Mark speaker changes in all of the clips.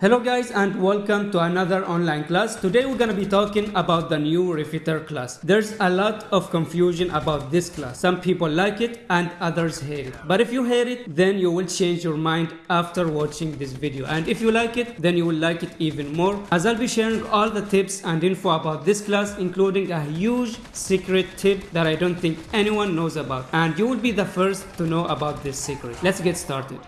Speaker 1: Hello guys and welcome to another online class. Today we're gonna be talking about the new Refitter class. There's a lot of confusion about this class. Some people like it and others hate it. But if you hate it, then you will change your mind after watching this video. And if you like it, then you will like it even more. As I'll be sharing all the tips and info about this class, including a huge secret tip that I don't think anyone knows about. And you will be the first to know about this secret. Let's get started.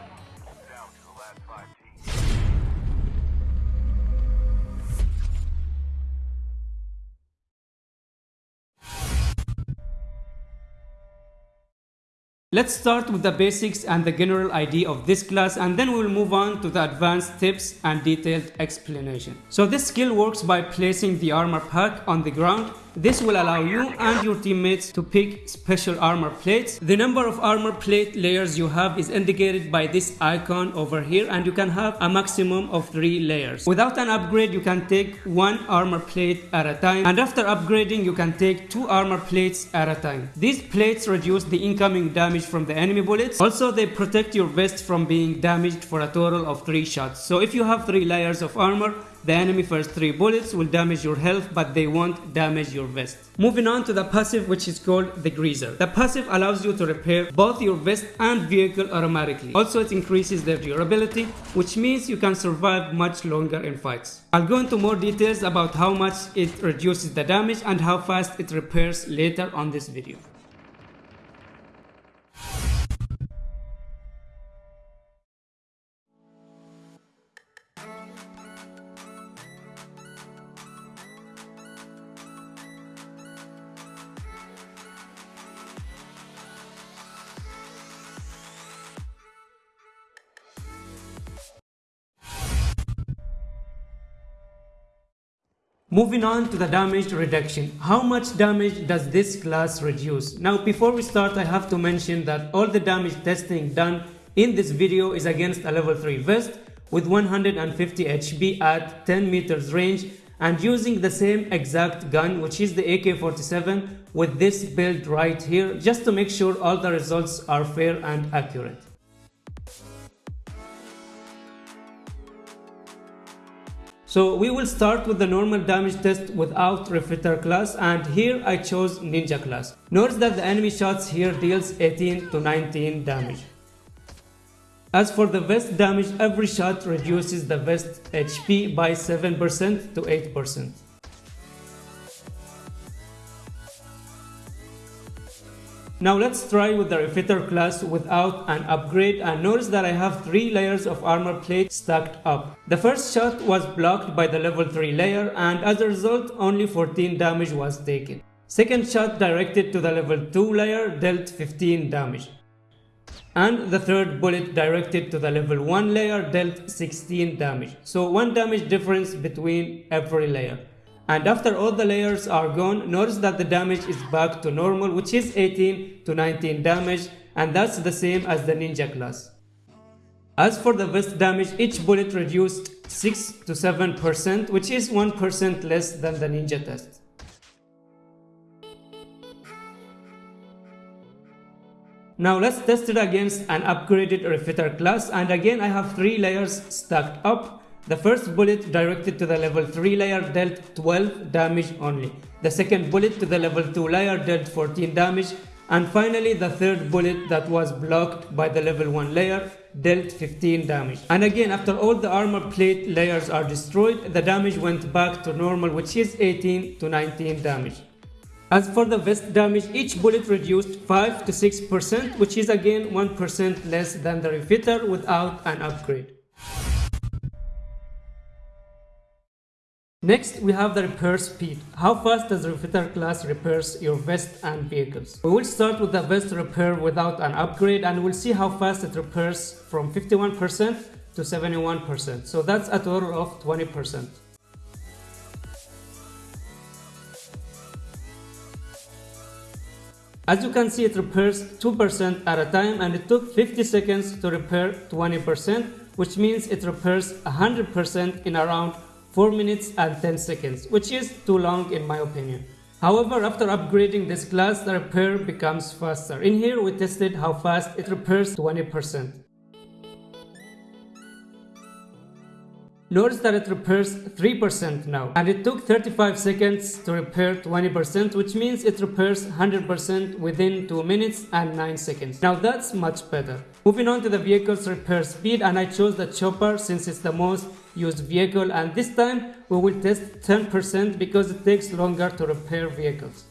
Speaker 1: Let's start with the basics and the general idea of this class and then we'll move on to the advanced tips and detailed explanation. So this skill works by placing the armor pack on the ground this will allow you and your teammates to pick special armor plates. The number of armor plate layers you have is indicated by this icon over here and you can have a maximum of 3 layers. Without an upgrade you can take one armor plate at a time and after upgrading you can take two armor plates at a time. These plates reduce the incoming damage from the enemy bullets. Also they protect your vest from being damaged for a total of 3 shots. So if you have 3 layers of armor the enemy first 3 bullets will damage your health but they won't damage your vest. Moving on to the passive which is called the Greaser. The passive allows you to repair both your vest and vehicle automatically. Also it increases their durability which means you can survive much longer in fights. I'll go into more details about how much it reduces the damage and how fast it repairs later on this video. Moving on to the damage reduction. How much damage does this class reduce? Now before we start I have to mention that all the damage testing done in this video is against a level 3 vest with 150 HP at 10 meters range and using the same exact gun which is the AK-47 with this build right here just to make sure all the results are fair and accurate. So we will start with the normal damage test without Refitter class and here I chose Ninja class. Notice that the enemy shots here deals 18 to 19 damage. As for the vest damage, every shot reduces the vest HP by 7% to 8%. Now let's try with the Refitter class without an upgrade and notice that I have 3 layers of armor plate stacked up. The first shot was blocked by the level 3 layer and as a result only 14 damage was taken. Second shot directed to the level 2 layer dealt 15 damage. And the third bullet directed to the level 1 layer dealt 16 damage. So 1 damage difference between every layer and after all the layers are gone notice that the damage is back to normal which is 18 to 19 damage and that's the same as the ninja class. As for the vest damage each bullet reduced 6 to 7% which is 1% less than the ninja test. Now let's test it against an upgraded refitter class and again I have 3 layers stacked up the first bullet directed to the level 3 layer dealt 12 damage only. The second bullet to the level 2 layer dealt 14 damage. And finally the third bullet that was blocked by the level 1 layer dealt 15 damage. And again after all the armor plate layers are destroyed, the damage went back to normal which is 18 to 19 damage. As for the vest damage, each bullet reduced 5 to 6% which is again 1% less than the refitter without an upgrade. Next, we have the repair speed. How fast does the Refitter class repairs your vest and vehicles? We will start with the vest repair without an upgrade and we'll see how fast it repairs from 51% to 71%. So that's a total of 20%. As you can see, it repairs 2% at a time and it took 50 seconds to repair 20%, which means it repairs 100% in around 4 minutes and 10 seconds, which is too long in my opinion. However, after upgrading this class, the repair becomes faster. In here, we tested how fast it repairs 20%. Notice that it repairs 3% now and it took 35 seconds to repair 20% which means it repairs 100% within 2 minutes and 9 seconds. Now that's much better. Moving on to the vehicle's repair speed and I chose the chopper since it's the most used vehicle and this time we will test 10% because it takes longer to repair vehicles.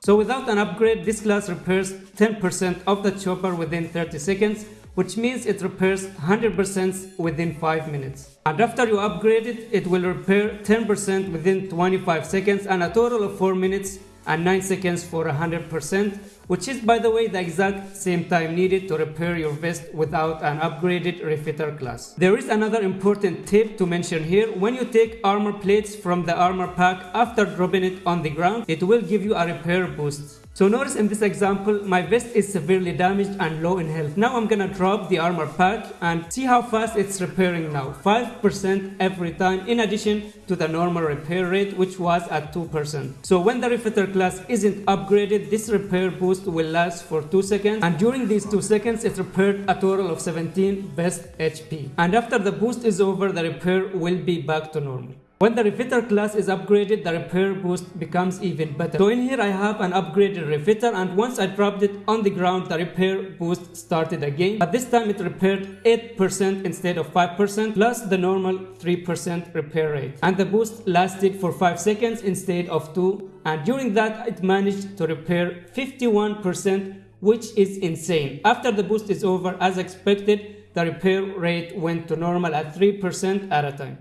Speaker 1: So without an upgrade this class repairs 10% of the chopper within 30 seconds which means it repairs 100% within 5 minutes. And after you upgrade it, it will repair 10% within 25 seconds and a total of 4 minutes and 9 seconds for 100% which is by the way the exact same time needed to repair your vest without an upgraded refitter class. There is another important tip to mention here. When you take armor plates from the armor pack after dropping it on the ground, it will give you a repair boost. So notice in this example, my vest is severely damaged and low in health. Now I'm gonna drop the armor pack and see how fast it's repairing now. 5% every time in addition to the normal repair rate which was at 2%. So when the refitter class isn't upgraded, this repair boost will last for 2 seconds and during these 2 seconds it repaired a total of 17 vest HP. And after the boost is over, the repair will be back to normal. When the refitter class is upgraded, the repair boost becomes even better. So in here I have an upgraded refitter and once I dropped it on the ground, the repair boost started again. But this time it repaired 8% instead of 5% plus the normal 3% repair rate. And the boost lasted for 5 seconds instead of 2 and during that it managed to repair 51% which is insane. After the boost is over as expected, the repair rate went to normal at 3% at a time.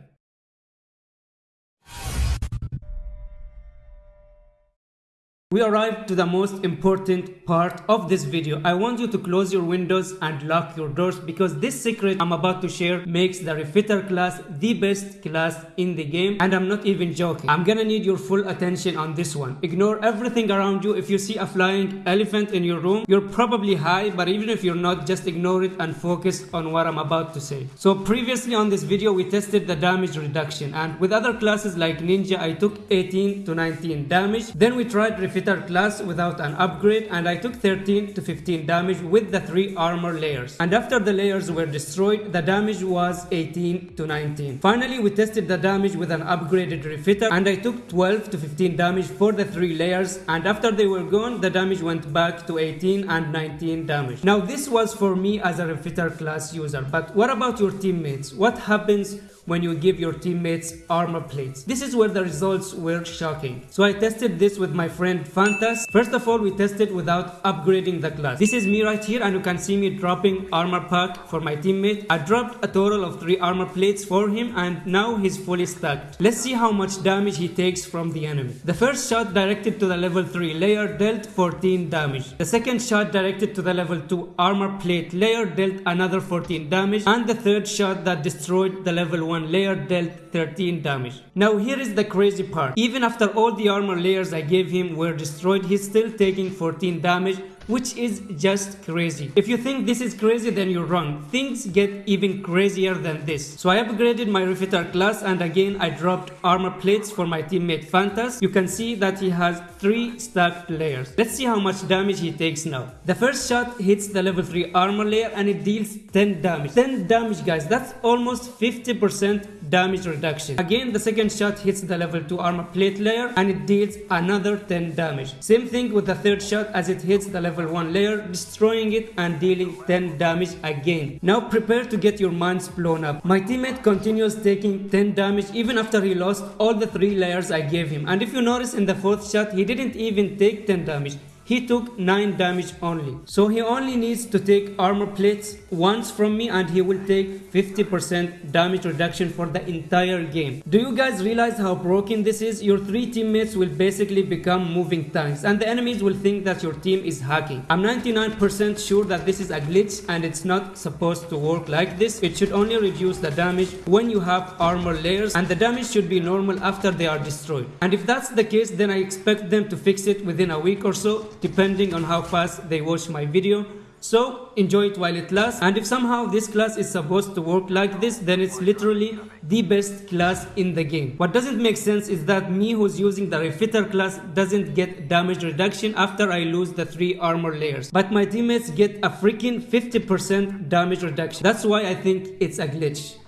Speaker 1: We arrived to the most important part of this video. I want you to close your windows and lock your doors because this secret I'm about to share makes the refitter class the best class in the game and I'm not even joking. I'm gonna need your full attention on this one. Ignore everything around you. If you see a flying elephant in your room, you're probably high but even if you're not, just ignore it and focus on what I'm about to say. So previously on this video we tested the damage reduction and with other classes like Ninja I took 18 to 19 damage. Then we tried refitter class without an upgrade and I took 13 to 15 damage with the 3 armor layers. And after the layers were destroyed, the damage was 18 to 19. Finally, we tested the damage with an upgraded refitter and I took 12 to 15 damage for the 3 layers and after they were gone, the damage went back to 18 and 19 damage. Now this was for me as a refitter class user, but what about your teammates? What happens when you give your teammates armor plates. This is where the results were shocking. So I tested this with my friend Fantas. First of all, we tested without upgrading the class. This is me right here and you can see me dropping armor pack for my teammate. I dropped a total of 3 armor plates for him and now he's fully stacked. Let's see how much damage he takes from the enemy. The first shot directed to the level 3 layer dealt 14 damage. The second shot directed to the level 2 armor plate layer dealt another 14 damage and the third shot that destroyed the level 1 layer dealt 13 damage. Now here is the crazy part. Even after all the armor layers I gave him were destroyed, he's still taking 14 damage which is just crazy. If you think this is crazy then you're wrong. Things get even crazier than this. So I upgraded my refitter class and again I dropped armor plates for my teammate Fantas. You can see that he has 3 stacked layers. Let's see how much damage he takes now. The first shot hits the level 3 armor layer and it deals 10 damage. 10 damage guys, that's almost 50% damage reduction. Again, the second shot hits the level 2 armor plate layer and it deals another 10 damage. Same thing with the third shot as it hits the level 1 layer, destroying it and dealing 10 damage again. Now prepare to get your minds blown up. My teammate continues taking 10 damage even after he lost all the 3 layers I gave him. And if you notice in the fourth shot, he didn't even take 10 damage he took 9 damage only. So he only needs to take armor plates once from me and he will take 50% damage reduction for the entire game. Do you guys realize how broken this is? Your 3 teammates will basically become moving tanks and the enemies will think that your team is hacking. I'm 99% sure that this is a glitch and it's not supposed to work like this. It should only reduce the damage when you have armor layers and the damage should be normal after they are destroyed. And if that's the case then I expect them to fix it within a week or so depending on how fast they watch my video. So enjoy it while it lasts and if somehow this class is supposed to work like this then it's literally the best class in the game. What doesn't make sense is that me who's using the refitter class doesn't get damage reduction after I lose the 3 armor layers. But my teammates get a freaking 50% damage reduction. That's why I think it's a glitch.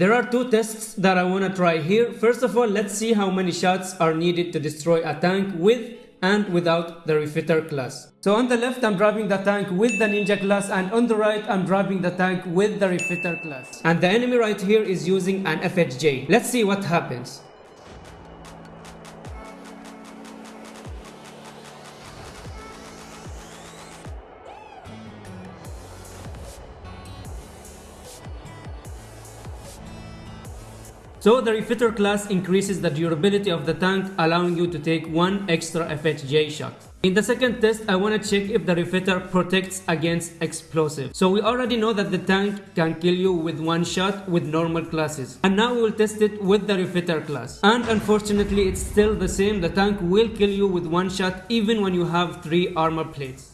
Speaker 1: There are two tests that I want to try here. First of all, let's see how many shots are needed to destroy a tank with and without the refitter class. So on the left I'm driving the tank with the ninja class and on the right I'm driving the tank with the refitter class. And the enemy right here is using an FHJ. Let's see what happens. So the refitter class increases the durability of the tank allowing you to take one extra FHJ shot. In the second test, I want to check if the refitter protects against explosive. So we already know that the tank can kill you with one shot with normal classes. And now we will test it with the refitter class. And unfortunately, it's still the same. The tank will kill you with one shot even when you have three armor plates.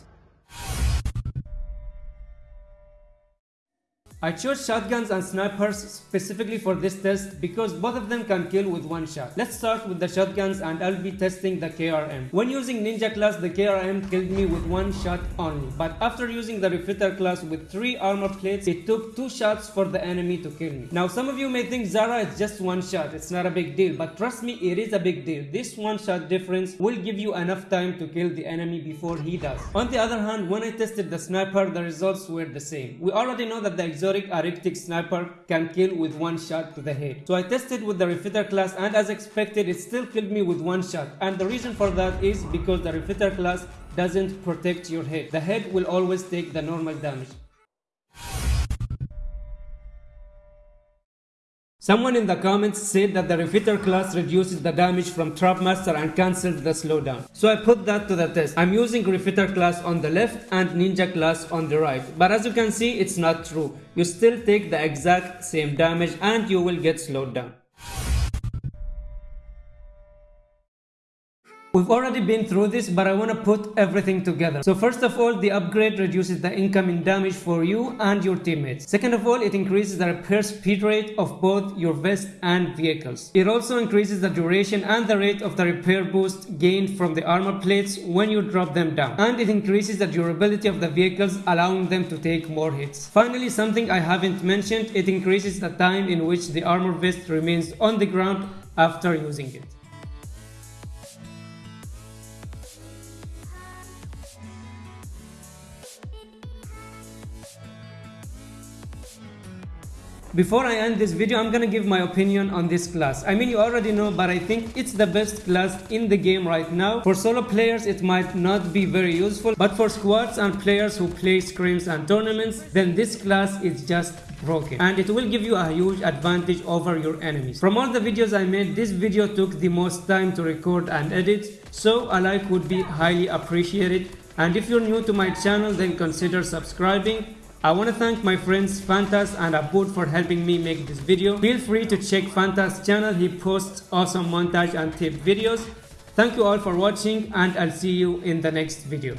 Speaker 1: I chose shotguns and snipers specifically for this test because both of them can kill with one shot. Let's start with the shotguns and I'll be testing the KRM. When using ninja class the KRM killed me with one shot only but after using the refitter class with 3 armor plates it took 2 shots for the enemy to kill me. Now some of you may think Zara is just one shot it's not a big deal but trust me it is a big deal. This one shot difference will give you enough time to kill the enemy before he does. On the other hand when I tested the sniper the results were the same. We already know that the exotic Arctic sniper can kill with one shot to the head. So I tested with the refitter class and as expected it still killed me with one shot and the reason for that is because the refitter class doesn't protect your head. The head will always take the normal damage. Someone in the comments said that the refitter class reduces the damage from Trapmaster and cancelled the slowdown. So I put that to the test. I'm using refitter class on the left and ninja class on the right. But as you can see, it's not true. You still take the exact same damage and you will get slowed down. We've already been through this, but I want to put everything together. So first of all, the upgrade reduces the incoming damage for you and your teammates. Second of all, it increases the repair speed rate of both your vest and vehicles. It also increases the duration and the rate of the repair boost gained from the armor plates when you drop them down. And it increases the durability of the vehicles, allowing them to take more hits. Finally, something I haven't mentioned, it increases the time in which the armor vest remains on the ground after using it. Before I end this video, I'm gonna give my opinion on this class. I mean, you already know, but I think it's the best class in the game right now. For solo players, it might not be very useful, but for squads and players who play scrims and tournaments, then this class is just broken and it will give you a huge advantage over your enemies. From all the videos I made, this video took the most time to record and edit, so a like would be highly appreciated. And if you're new to my channel, then consider subscribing I want to thank my friends Fantas and Abud for helping me make this video. Feel free to check Fantas channel, he posts awesome montage and tip videos. Thank you all for watching and I'll see you in the next video.